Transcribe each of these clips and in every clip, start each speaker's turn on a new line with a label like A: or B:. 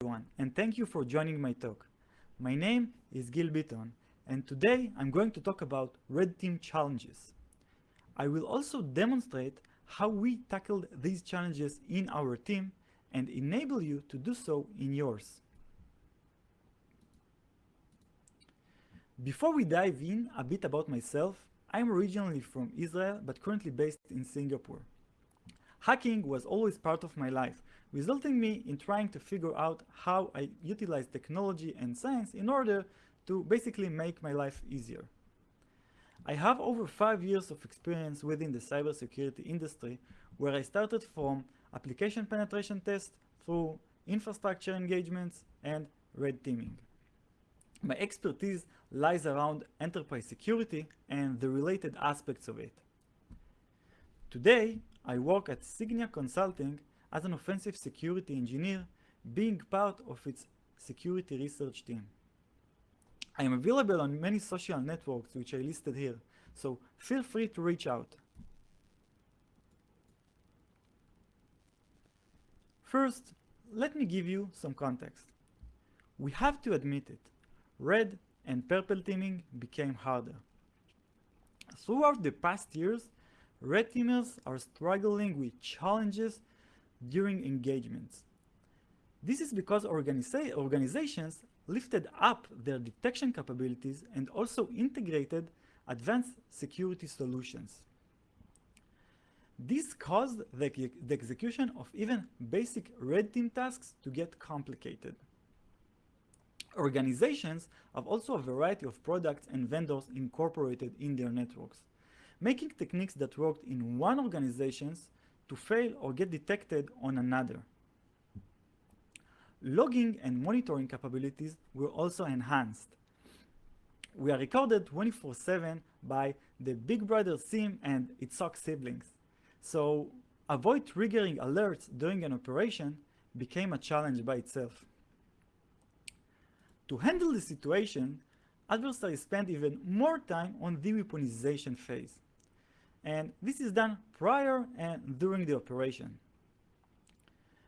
A: everyone, and thank you for joining my talk. My name is Gil Bitton, and today I'm going to talk about red team challenges. I will also demonstrate how we tackled these challenges in our team and enable you to do so in yours. Before we dive in a bit about myself, I'm originally from Israel but currently based in Singapore. Hacking was always part of my life, resulting me in trying to figure out how I utilize technology and science in order to basically make my life easier. I have over five years of experience within the cybersecurity industry, where I started from application penetration tests through infrastructure engagements and red teaming. My expertise lies around enterprise security and the related aspects of it. Today, I work at Signia Consulting as an offensive security engineer, being part of its security research team. I am available on many social networks which I listed here, so feel free to reach out. First, let me give you some context. We have to admit it, red and purple teaming became harder. Throughout the past years, red teamers are struggling with challenges during engagements. This is because organiza organizations lifted up their detection capabilities and also integrated advanced security solutions. This caused the, the, execution of even basic red team tasks to get complicated. Organizations have also a variety of products and vendors incorporated in their networks, making techniques that worked in one organization to fail or get detected on another. Logging and monitoring capabilities were also enhanced. We are recorded 24-7 by the Big Brother SIEM and its SOC siblings. So avoid triggering alerts during an operation became a challenge by itself. To handle the situation, adversaries spend even more time on the weaponization phase. And this is done prior and during the operation.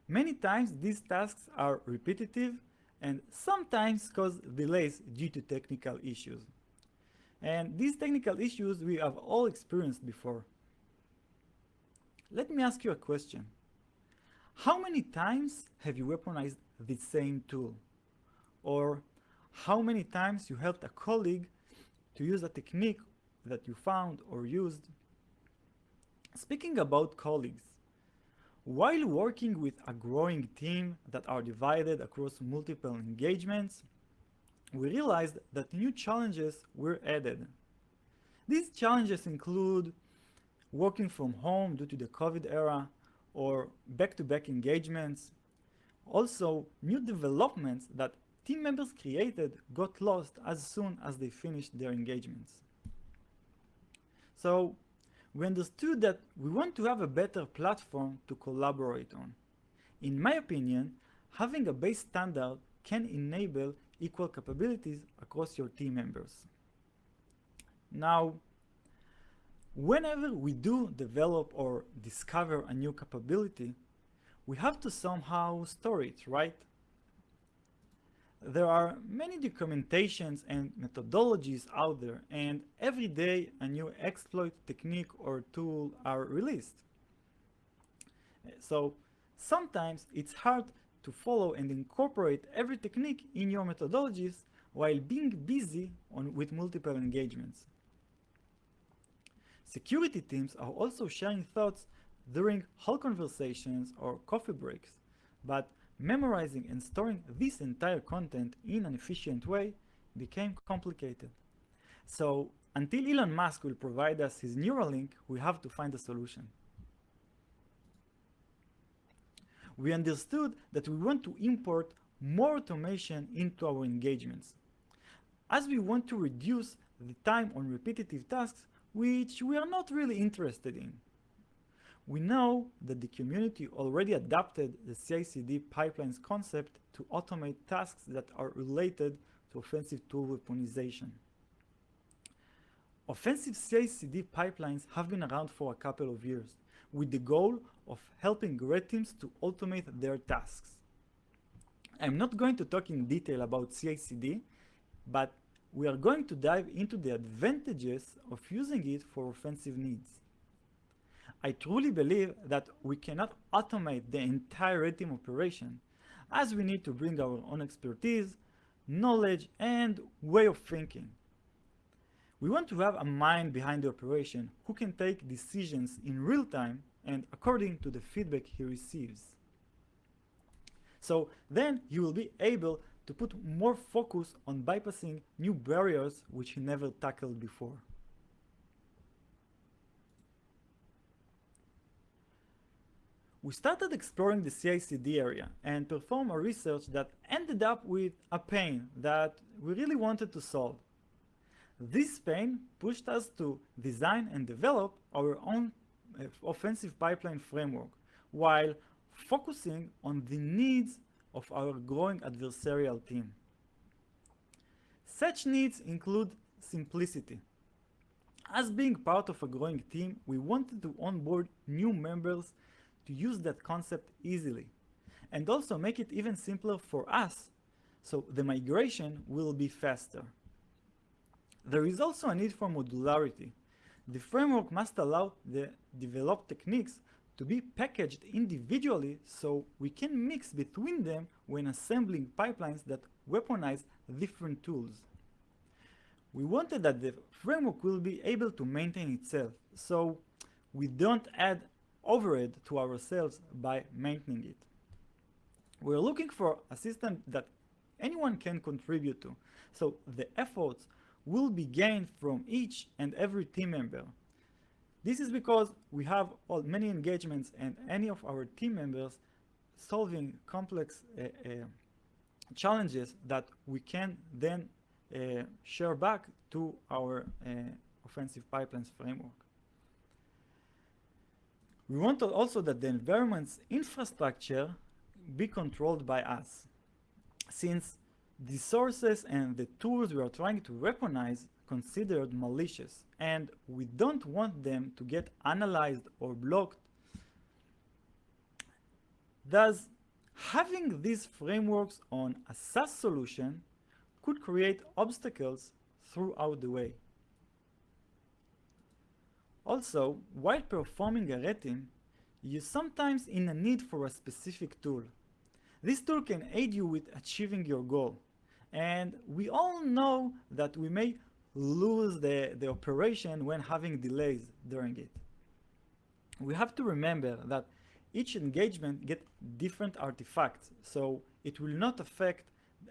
A: Many times these tasks are repetitive and sometimes cause delays due to technical issues. And these technical issues we have all experienced before. Let me ask you a question. How many times have you weaponized the same tool? Or how many times you helped a colleague to use a technique that you found or used Speaking about colleagues, while working with a growing team that are divided across multiple engagements, we realized that new challenges were added. These challenges include working from home due to the COVID era or back-to-back -back engagements. Also, new developments that team members created got lost as soon as they finished their engagements. So we understood that we want to have a better platform to collaborate on. In my opinion, having a base standard can enable equal capabilities across your team members. Now, whenever we do develop or discover a new capability, we have to somehow store it, right? There are many documentations and methodologies out there and every day a new exploit technique or tool are released. So sometimes it's hard to follow and incorporate every technique in your methodologies while being busy on, with multiple engagements. Security teams are also sharing thoughts during hall conversations or coffee breaks, but memorizing and storing this entire content in an efficient way became complicated. So until Elon Musk will provide us his Neuralink, we have to find a solution. We understood that we want to import more automation into our engagements. As we want to reduce the time on repetitive tasks, which we are not really interested in. We know that the community already adapted the CI/CD pipelines concept to automate tasks that are related to offensive tool weaponization. Offensive CI/CD pipelines have been around for a couple of years, with the goal of helping red teams to automate their tasks. I'm not going to talk in detail about CI/CD, but we are going to dive into the advantages of using it for offensive needs. I truly believe that we cannot automate the entire red operation, as we need to bring our own expertise, knowledge, and way of thinking. We want to have a mind behind the operation who can take decisions in real time and according to the feedback he receives. So then he will be able to put more focus on bypassing new barriers which he never tackled before. We started exploring the CI/CD area and performed a research that ended up with a pain that we really wanted to solve. This pain pushed us to design and develop our own uh, offensive pipeline framework while focusing on the needs of our growing adversarial team. Such needs include simplicity. As being part of a growing team, we wanted to onboard new members to use that concept easily and also make it even simpler for us so the migration will be faster. There is also a need for modularity. The framework must allow the developed techniques to be packaged individually so we can mix between them when assembling pipelines that weaponize different tools. We wanted that the framework will be able to maintain itself, so we don't add overhead to ourselves by maintaining it. We're looking for a system that anyone can contribute to, so the efforts will be gained from each and every team member this is because we have all, many engagements and any of our team members solving complex uh, uh, challenges that we can then uh, share back to our uh, offensive pipelines framework. We want also that the environment's infrastructure be controlled by us, since the sources and the tools we are trying to weaponize considered malicious and we don't want them to get analyzed or blocked. Thus, having these frameworks on a SaaS solution could create obstacles throughout the way. Also, while performing a team, you're sometimes in a need for a specific tool. This tool can aid you with achieving your goal. And we all know that we may lose the, the operation when having delays during it. We have to remember that each engagement get different artifacts, so it will not affect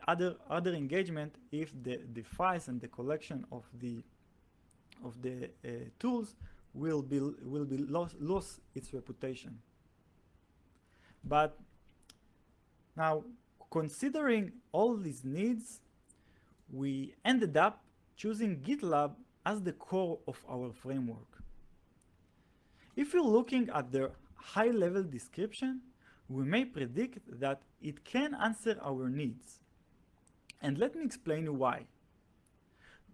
A: other other engagement if the, the files and the collection of the of the uh, tools will be will be lost lose its reputation. But now considering all these needs, we ended up choosing GitLab as the core of our framework. If you're looking at the high-level description, we may predict that it can answer our needs. And let me explain why.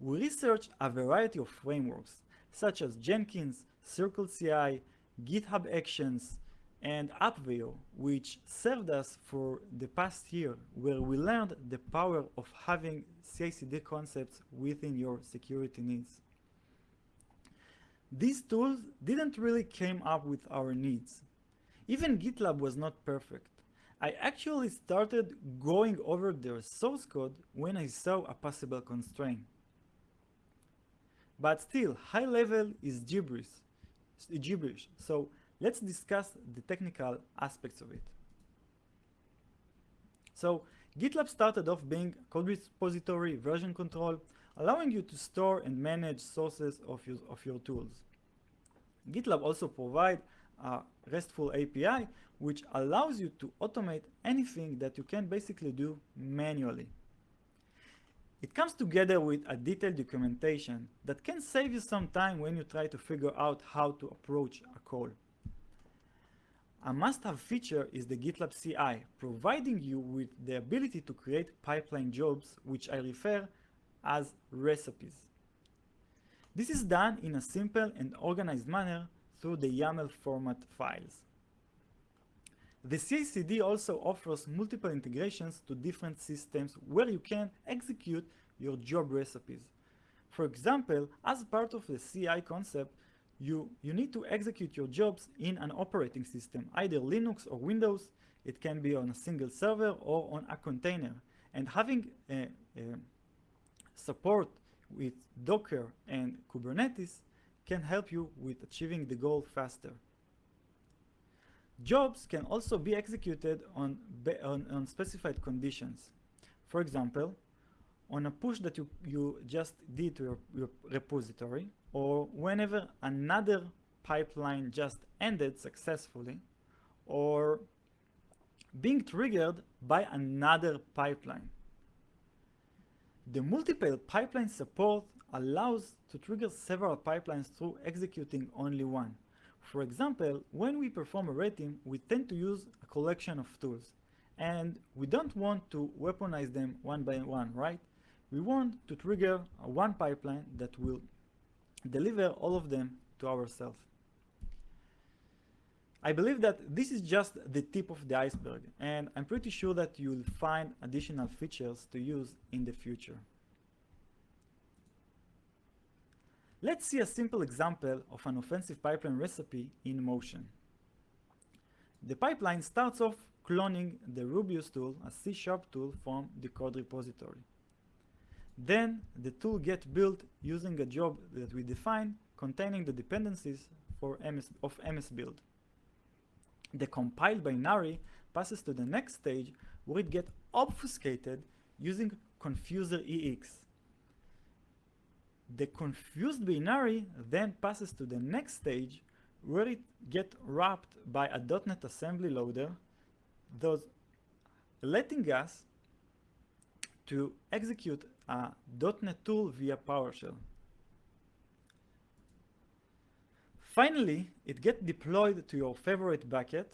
A: We researched a variety of frameworks, such as Jenkins, CircleCI, GitHub Actions, and Appvio, which served us for the past year, where we learned the power of having CI/CD concepts within your security needs. These tools didn't really came up with our needs. Even GitLab was not perfect. I actually started going over their source code when I saw a possible constraint. But still, high level is gibberish, gibberish. So let's discuss the technical aspects of it. So GitLab started off being code repository version control, allowing you to store and manage sources of your, of your tools. GitLab also provide a RESTful API, which allows you to automate anything that you can basically do manually. It comes together with a detailed documentation that can save you some time when you try to figure out how to approach a call. A must-have feature is the GitLab CI, providing you with the ability to create pipeline jobs, which I refer as recipes. This is done in a simple and organized manner through the YAML format files. The CI/CD also offers multiple integrations to different systems where you can execute your job recipes. For example, as part of the CI concept, you, you need to execute your jobs in an operating system, either Linux or Windows. It can be on a single server or on a container. And having a, a support with Docker and Kubernetes can help you with achieving the goal faster. Jobs can also be executed on, on, on, specified conditions. For example, on a push that you, you just did to your, your repository, or whenever another pipeline just ended successfully, or being triggered by another pipeline. The multiple pipeline support allows to trigger several pipelines through executing only one. For example, when we perform a rating, we tend to use a collection of tools. And we don't want to weaponize them one by one, right? We want to trigger one pipeline that will deliver all of them to ourselves. I believe that this is just the tip of the iceberg, and I'm pretty sure that you'll find additional features to use in the future. Let's see a simple example of an offensive pipeline recipe in motion. The pipeline starts off cloning the Rubius tool, a C-sharp tool from the code repository. Then the tool gets built using a job that we define containing the dependencies for MS, of MS build the compiled binary passes to the next stage where it gets obfuscated using confuser EX. The confused binary then passes to the next stage where it gets wrapped by a .NET assembly loader, thus letting us to execute a .NET tool via PowerShell. Finally, it gets deployed to your favorite bucket,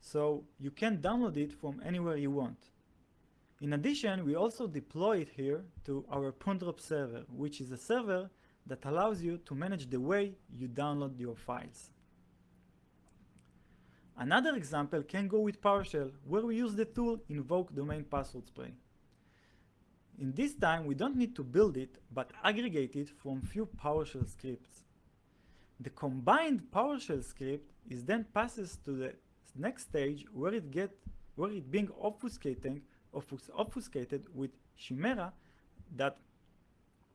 A: so you can download it from anywhere you want. In addition, we also deploy it here to our Pondrop server, which is a server that allows you to manage the way you download your files. Another example can go with PowerShell, where we use the tool invoke domain password spray. In this time, we don't need to build it, but aggregate it from few PowerShell scripts. The combined PowerShell script is then passes to the next stage where it get where it being obfuscating obfuscated with Chimera that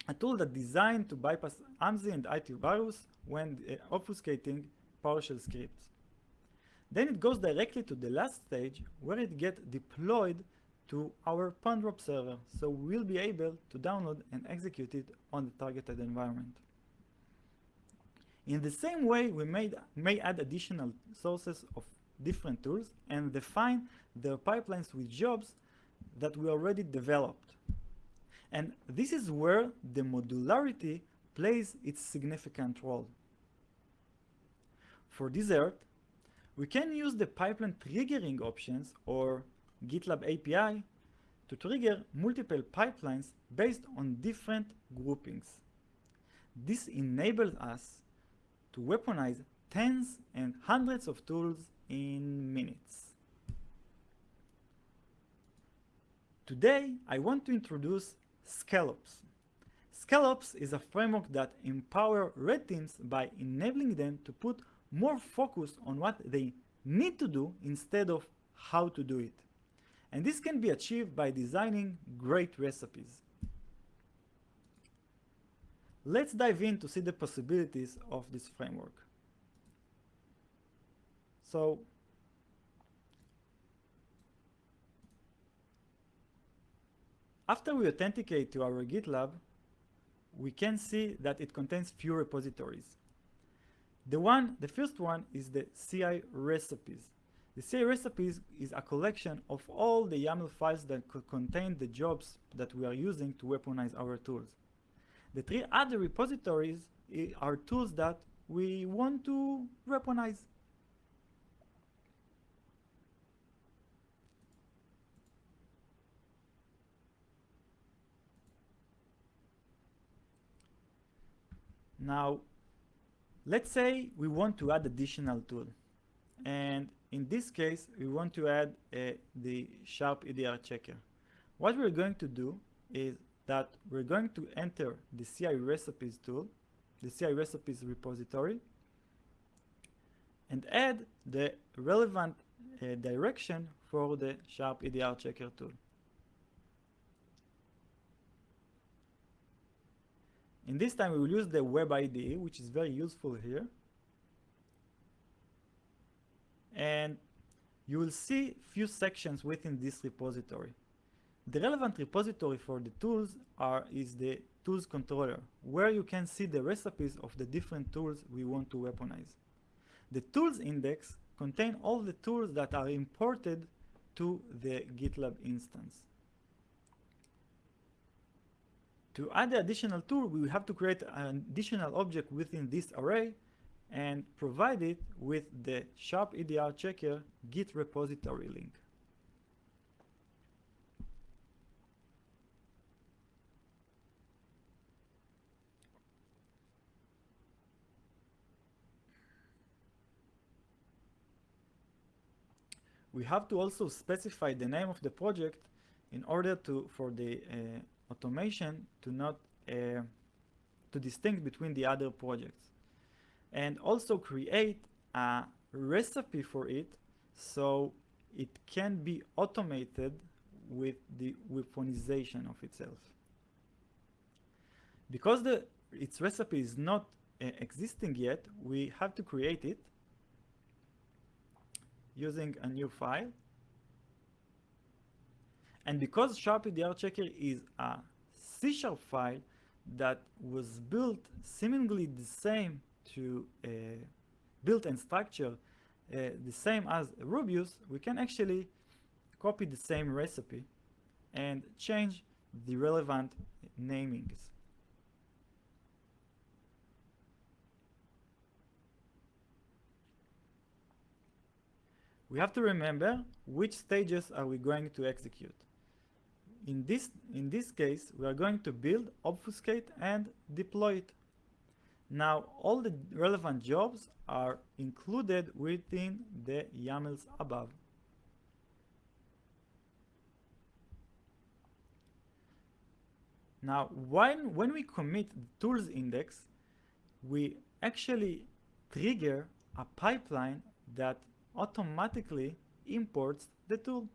A: a tool that designed to bypass AMSI and antivirus when uh, obfuscating PowerShell scripts. Then it goes directly to the last stage where it gets deployed to our Pondrop server, so we'll be able to download and execute it on the targeted environment. In the same way, we made, may add additional sources of different tools and define their pipelines with jobs that we already developed. And this is where the modularity plays its significant role. For Desert, we can use the pipeline triggering options or GitLab API to trigger multiple pipelines based on different groupings. This enables us to weaponize tens and hundreds of tools in minutes. Today, I want to introduce Scallops. Scallops is a framework that empower red teams by enabling them to put more focus on what they need to do instead of how to do it. And this can be achieved by designing great recipes. Let's dive in to see the possibilities of this framework. So after we authenticate to our GitLab, we can see that it contains few repositories. The one, the first one is the CI recipes. The CI recipes is a collection of all the YAML files that contain the jobs that we are using to weaponize our tools. The three other repositories eh, are tools that we want to weaponize. Now, let's say we want to add additional tool. And in this case, we want to add uh, the sharp EDR checker. What we're going to do is that we're going to enter the CI recipes tool, the CI recipes repository, and add the relevant uh, direction for the sharp EDR checker tool. In this time, we will use the web IDE, which is very useful here. And you will see few sections within this repository. The relevant repository for the tools are is the tools controller, where you can see the recipes of the different tools we want to weaponize. The tools index contain all the tools that are imported to the GitLab instance. To add the additional tool, we have to create an additional object within this array and provide it with the sharp EDR checker git repository link. we have to also specify the name of the project in order to for the uh, automation to not uh, to distinct between the other projects and also create a recipe for it so it can be automated with the weaponization of itself because the its recipe is not uh, existing yet we have to create it using a new file. And because Sharp EDR Checker is a C Sharp file that was built seemingly the same to uh, built and structure uh, the same as Rubius, we can actually copy the same recipe and change the relevant namings. we have to remember which stages are we going to execute. In this, in this case, we are going to build, obfuscate, and deploy it. Now, all the relevant jobs are included within the YAMLs above. Now, when, when we commit the tools index, we actually trigger a pipeline that automatically imports the tool.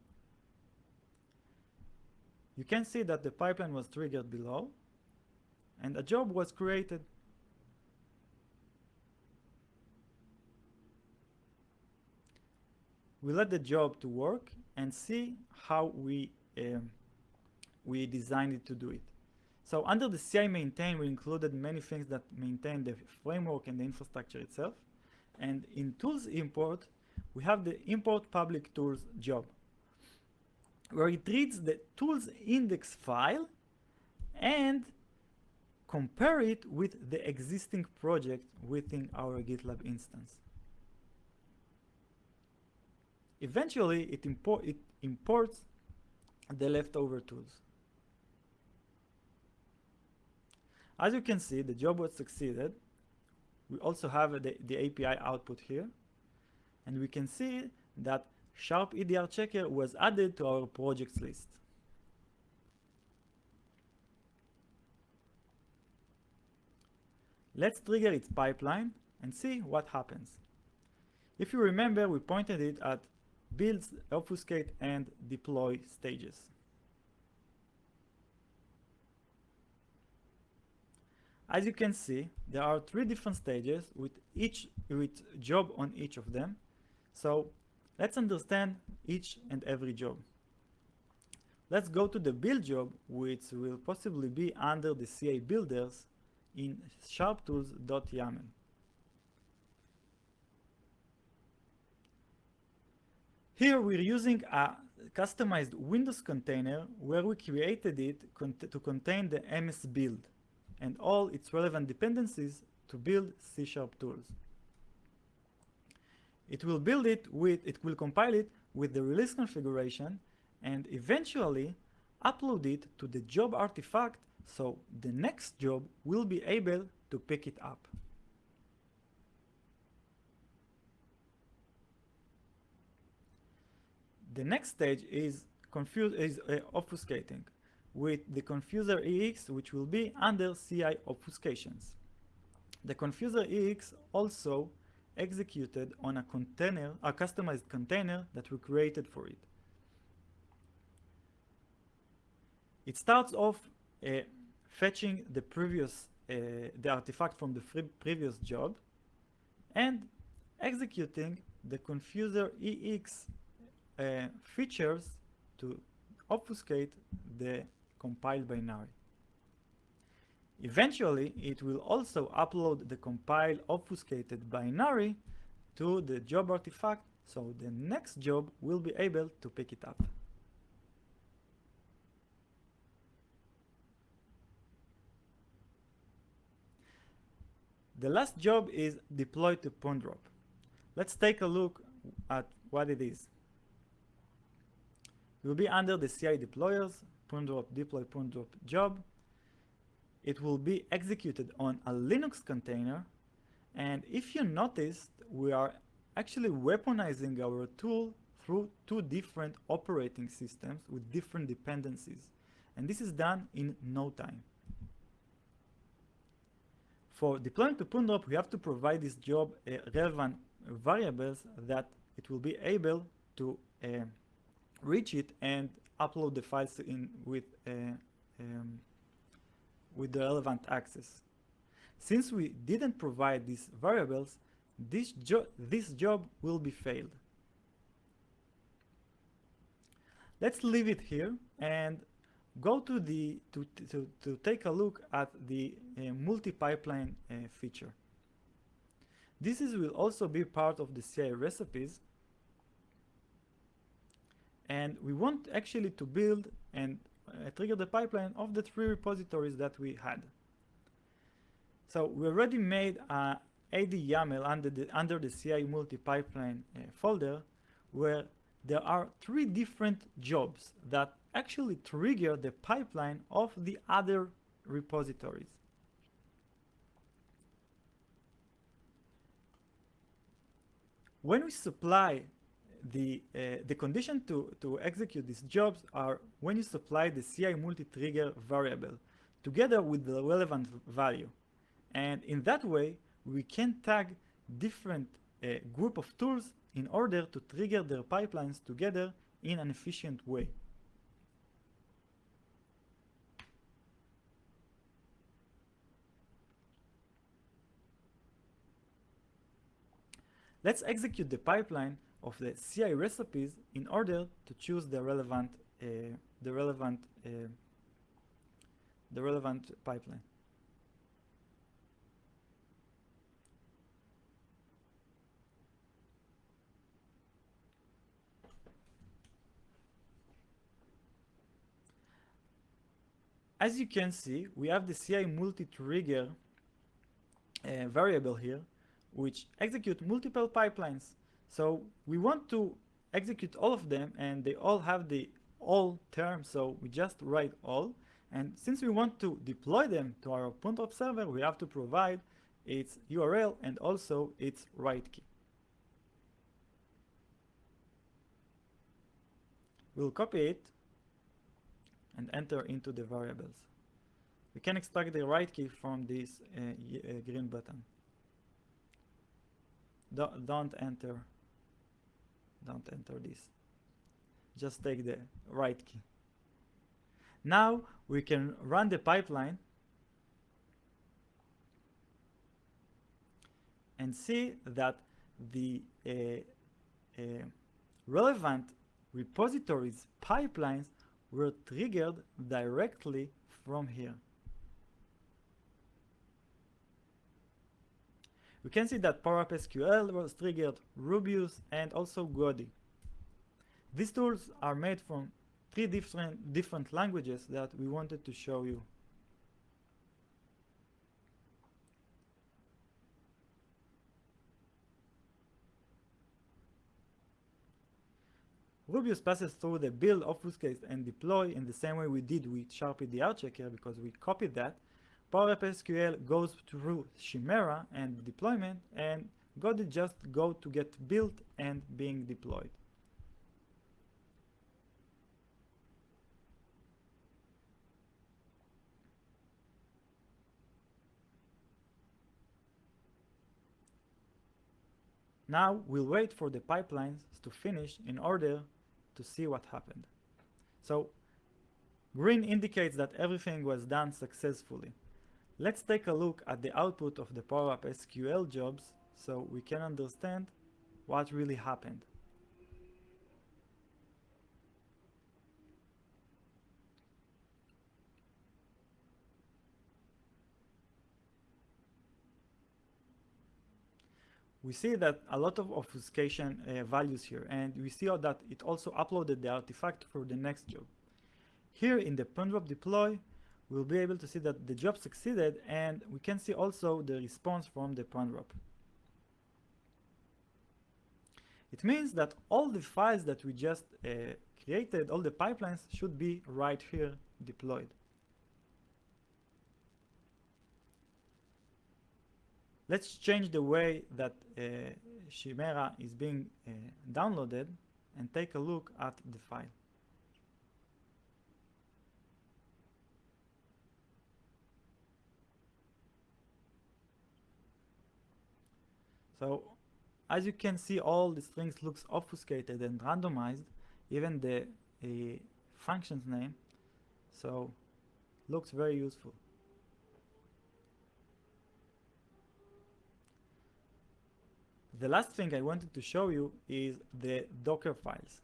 A: You can see that the pipeline was triggered below and a job was created. We let the job to work and see how we um, we designed it to do it. So under the CI maintain, we included many things that maintain the framework and the infrastructure itself. And in tools import, we have the import public tools job where it reads the tools index file and compare it with the existing project within our GitLab instance. Eventually, it, import, it imports the leftover tools. As you can see, the job was succeeded. We also have the, the API output here and we can see that Sharp EDR Checker was added to our projects list. Let's trigger its pipeline and see what happens. If you remember, we pointed it at builds, obfuscate, and deploy stages. As you can see, there are three different stages with each with job on each of them so let's understand each and every job. Let's go to the build job, which will possibly be under the CA builders in sharptools.yaml. Here we're using a customized Windows container where we created it to contain the MS build and all its relevant dependencies to build C-sharp tools. It will build it with, it will compile it with the release configuration and eventually upload it to the job artifact so the next job will be able to pick it up. The next stage is confuse is uh, obfuscating with the confuser EX which will be under CI obfuscations. The confuser EX also executed on a container, a customized container that we created for it. It starts off uh, fetching the previous, uh, the artifact from the previous job and executing the confuser EX uh, features to obfuscate the compiled binary. Eventually, it will also upload the compiled obfuscated binary to the job artifact, so the next job will be able to pick it up. The last job is deploy to Pondrop. Let's take a look at what it is. It will be under the CI deployers, Pondrop deploy Pondrop job it will be executed on a Linux container. And if you noticed, we are actually weaponizing our tool through two different operating systems with different dependencies. And this is done in no time. For deploying to Pondrop, we have to provide this job uh, relevant variables that it will be able to uh, reach it and upload the files in with uh, um, with the relevant access. Since we didn't provide these variables, this, jo this job will be failed. Let's leave it here and go to the to, to, to take a look at the uh, multi-pipeline uh, feature. This is, will also be part of the CI recipes and we want actually to build and uh, trigger the pipeline of the three repositories that we had. So we already made a AD YAML under the, under the CI multi-pipeline uh, folder where there are three different jobs that actually trigger the pipeline of the other repositories. When we supply the, uh, the condition to, to execute these jobs are when you supply the CI multi-trigger variable together with the relevant value. And in that way, we can tag different uh, group of tools in order to trigger their pipelines together in an efficient way. Let's execute the pipeline of the CI recipes in order to choose the relevant uh, the relevant uh, the relevant pipeline. As you can see, we have the CI multi-trigger uh, variable here, which execute multiple pipelines. So we want to execute all of them and they all have the all term, so we just write all. And since we want to deploy them to our Pondrop server, we have to provide its URL and also its write key. We'll copy it and enter into the variables. We can extract the write key from this uh, uh, green button. Do don't enter don't enter this just take the right key now we can run the pipeline and see that the uh, uh, relevant repositories pipelines were triggered directly from here. We can see that PowerApp SQL was triggered, Rubius, and also Godi. These tools are made from three different, different languages that we wanted to show you. Rubius passes through the build, obfuscate, and deploy in the same way we did with SharpEDR checker because we copied that PowerSQL goes through Chimera and deployment and Godit just go to get built and being deployed. Now we'll wait for the pipelines to finish in order to see what happened. So green indicates that everything was done successfully. Let's take a look at the output of the PowerUp SQL jobs so we can understand what really happened. we see that a lot of obfuscation uh, values here and we see that it also uploaded the artifact for the next job. Here in the PwnDrop deploy we'll be able to see that the job succeeded and we can see also the response from the PwnDrop. It means that all the files that we just uh, created, all the pipelines should be right here deployed. Let's change the way that uh, Chimera is being uh, downloaded and take a look at the file. So as you can see all the strings looks obfuscated and randomized even the uh, functions name so looks very useful. The last thing I wanted to show you is the Docker files.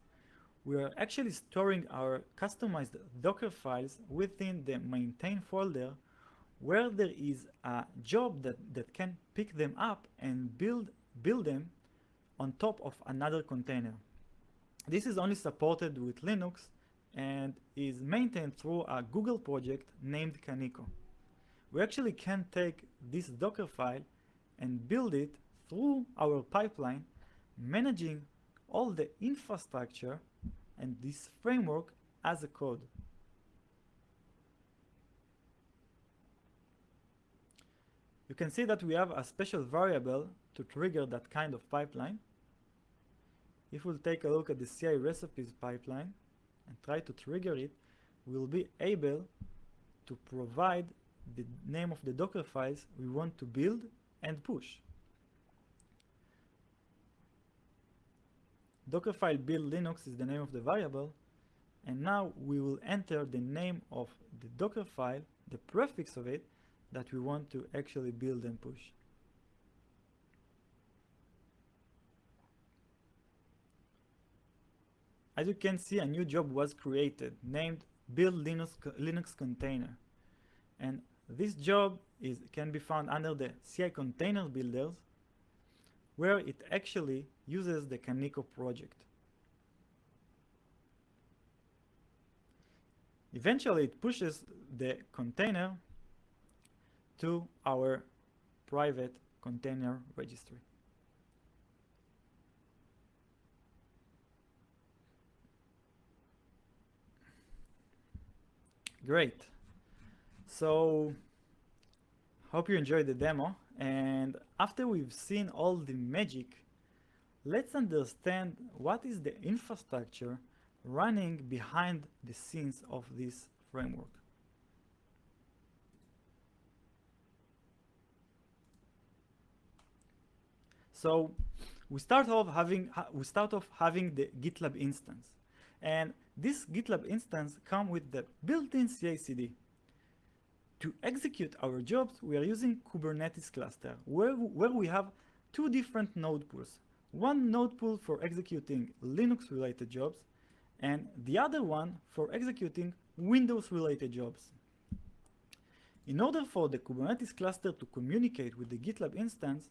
A: We are actually storing our customized Docker files within the maintain folder where there is a job that, that can pick them up and build, build them on top of another container. This is only supported with Linux and is maintained through a Google project named Kaniko. We actually can take this Docker file and build it through our pipeline, managing all the infrastructure and this framework as a code. You can see that we have a special variable to trigger that kind of pipeline. If we'll take a look at the CI recipes pipeline and try to trigger it, we'll be able to provide the name of the Docker files we want to build and push. Dockerfile build Linux is the name of the variable and now we will enter the name of the Docker file, the prefix of it, that we want to actually build and push. As you can see, a new job was created named build Linux, Linux container. And this job is, can be found under the CI container builders where it actually uses the Kaniko project. Eventually, it pushes the container to our private container registry. Great. So, hope you enjoyed the demo. And after we've seen all the magic, let's understand what is the infrastructure running behind the scenes of this framework. So we start off having we start off having the GitLab instance, and this GitLab instance comes with the built-in CI/CD. To execute our jobs, we are using Kubernetes cluster, where, where we have two different node pools. One node pool for executing Linux-related jobs, and the other one for executing Windows-related jobs. In order for the Kubernetes cluster to communicate with the GitLab instance,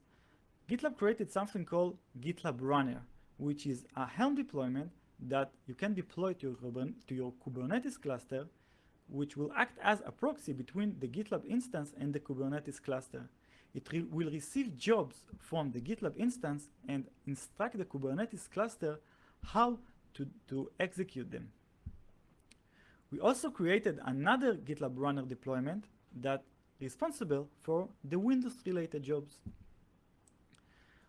A: GitLab created something called GitLab Runner, which is a Helm deployment that you can deploy to your, to your Kubernetes cluster which will act as a proxy between the GitLab instance and the Kubernetes cluster. It re will receive jobs from the GitLab instance and instruct the Kubernetes cluster how to, to execute them. We also created another GitLab runner deployment that is responsible for the Windows-related jobs.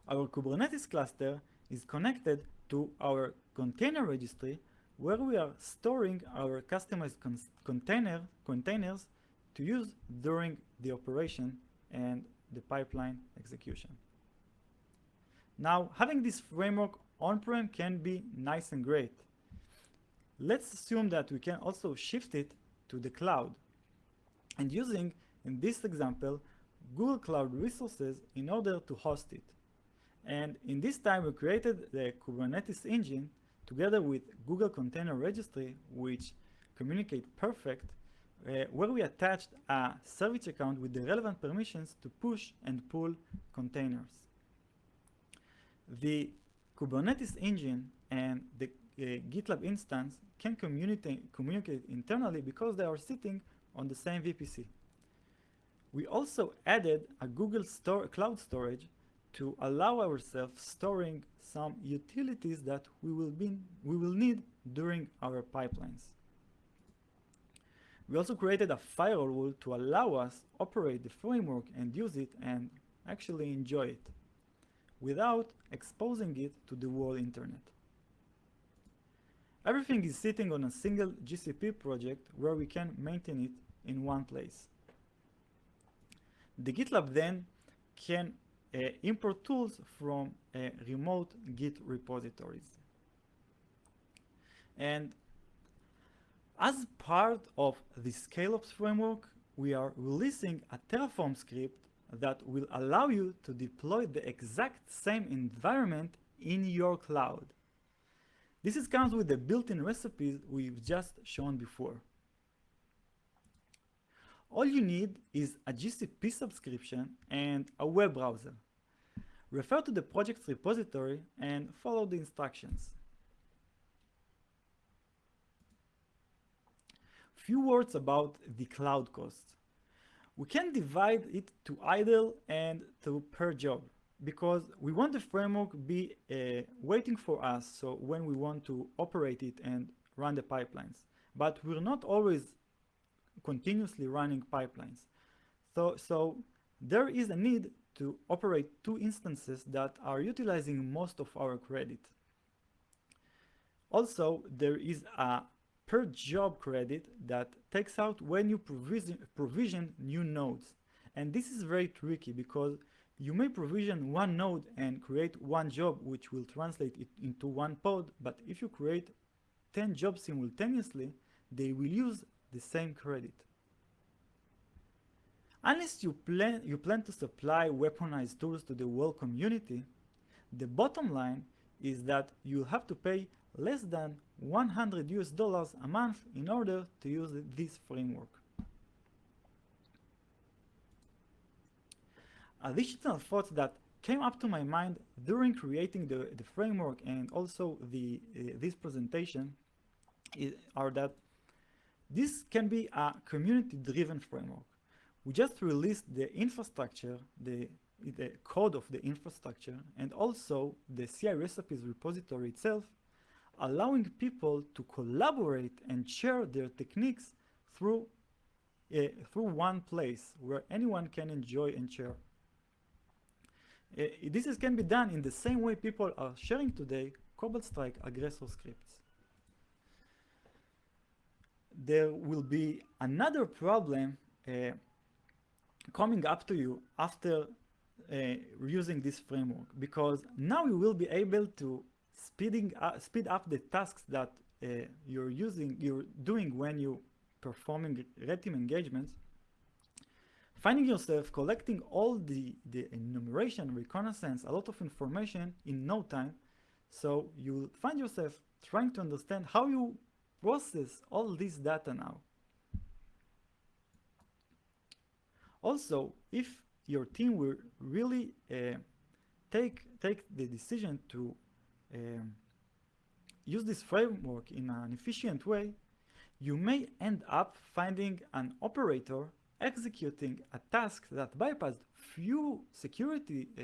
A: Our Kubernetes cluster is connected to our container registry where we are storing our customized container containers to use during the operation and the pipeline execution. Now, having this framework on-prem can be nice and great. Let's assume that we can also shift it to the cloud and using, in this example, Google Cloud resources in order to host it. And in this time, we created the Kubernetes engine together with Google Container Registry, which communicate perfect, uh, where we attached a service account with the relevant permissions to push and pull containers. The Kubernetes engine and the uh, GitLab instance can communicate, communicate internally because they are sitting on the same VPC. We also added a Google store, Cloud Storage to allow ourselves storing some utilities that we will, be, we will need during our pipelines. We also created a firewall to allow us operate the framework and use it and actually enjoy it without exposing it to the world internet. Everything is sitting on a single GCP project where we can maintain it in one place. The GitLab then can import tools from uh, remote Git repositories. And as part of the ScaleOps framework, we are releasing a Terraform script that will allow you to deploy the exact same environment in your cloud. This is comes with the built-in recipes we've just shown before. All you need is a GCP subscription and a web browser. Refer to the project's repository and follow the instructions. Few words about the cloud cost. We can divide it to idle and to per job because we want the framework be uh, waiting for us so when we want to operate it and run the pipelines. But we're not always continuously running pipelines. So, so there is a need to operate two instances that are utilizing most of our credit. Also, there is a per job credit that takes out when you provision, provision new nodes. And this is very tricky because you may provision one node and create one job which will translate it into one pod, but if you create 10 jobs simultaneously, they will use the same credit. Unless you plan, you plan to supply weaponized tools to the world community, the bottom line is that you'll have to pay less than 100 US dollars a month in order to use this framework. Additional thoughts that came up to my mind during creating the, the framework and also the uh, this presentation is, are that this can be a community-driven framework. We just released the infrastructure, the, the code of the infrastructure, and also the CI recipes repository itself, allowing people to collaborate and share their techniques through, uh, through one place where anyone can enjoy and share. Uh, this is, can be done in the same way people are sharing today Cobalt Strike aggressor scripts there will be another problem uh, coming up to you after uh, using this framework because now you will be able to speeding up, speed up the tasks that uh, you're using you're doing when you performing red team engagements finding yourself collecting all the the enumeration reconnaissance a lot of information in no time so you find yourself trying to understand how you process all this data now. Also, if your team will really uh, take, take the decision to um, use this framework in an efficient way, you may end up finding an operator executing a task that bypassed few security uh,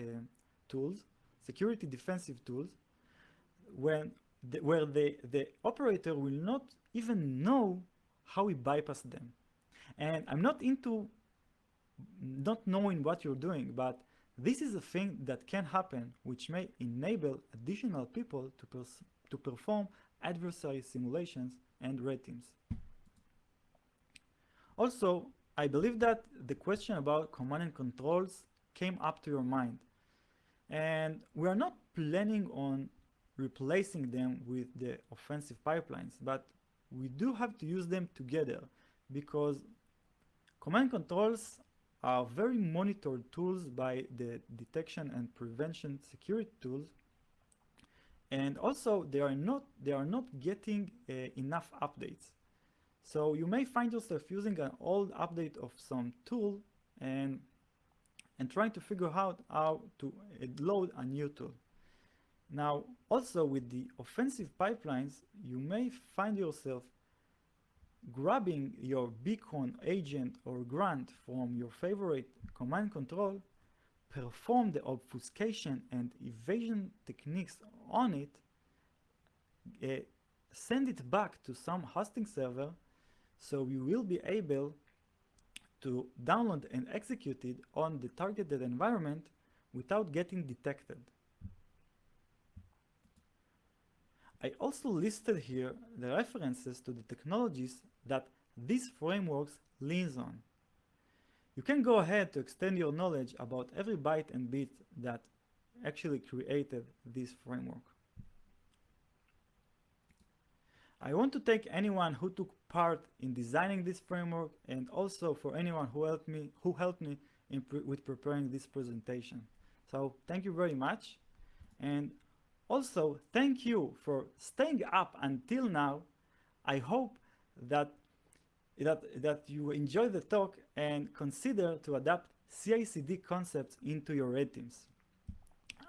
A: tools, security defensive tools, when the, where the, the operator will not even know how we bypass them. And I'm not into not knowing what you're doing, but this is a thing that can happen which may enable additional people to, to perform adversary simulations and red teams. Also, I believe that the question about command and controls came up to your mind. And we are not planning on replacing them with the offensive pipelines, but we do have to use them together because command controls are very monitored tools by the detection and prevention security tools. And also they are not they are not getting uh, enough updates. So you may find yourself using an old update of some tool and and trying to figure out how to load a new tool. Now also with the offensive pipelines you may find yourself grabbing your beacon agent or grant from your favorite command control, perform the obfuscation and evasion techniques on it, uh, send it back to some hosting server so you will be able to download and execute it on the targeted environment without getting detected. I also listed here the references to the technologies that this framework leans on. You can go ahead to extend your knowledge about every byte and bit that actually created this framework. I want to thank anyone who took part in designing this framework and also for anyone who helped me who helped me pre with preparing this presentation. So thank you very much and also thank you for staying up until now. I hope that, that, that you enjoy the talk and consider to adapt CI/CD concepts into your red teams.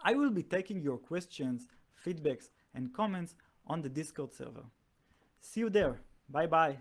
A: I will be taking your questions, feedbacks, and comments on the Discord server. See you there. Bye bye.